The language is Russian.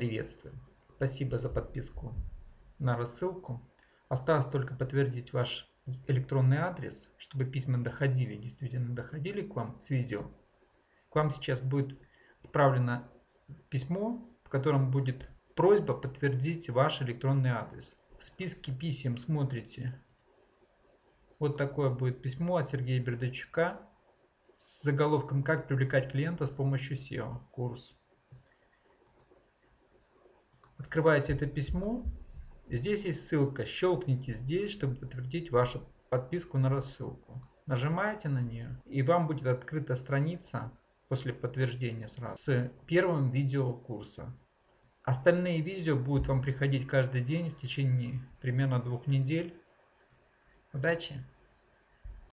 приветствую. Спасибо за подписку на рассылку. Осталось только подтвердить ваш электронный адрес, чтобы письма доходили, действительно доходили к вам с видео. К вам сейчас будет отправлено письмо, в котором будет просьба подтвердить ваш электронный адрес. В списке писем смотрите. Вот такое будет письмо от Сергея Бердачука с заголовком «Как привлекать клиента с помощью SEO» курс. Открываете это письмо. Здесь есть ссылка. Щелкните здесь, чтобы подтвердить вашу подписку на рассылку. Нажимаете на нее, и вам будет открыта страница после подтверждения сразу с первым видео курса. Остальные видео будут вам приходить каждый день в течение примерно двух недель. Удачи!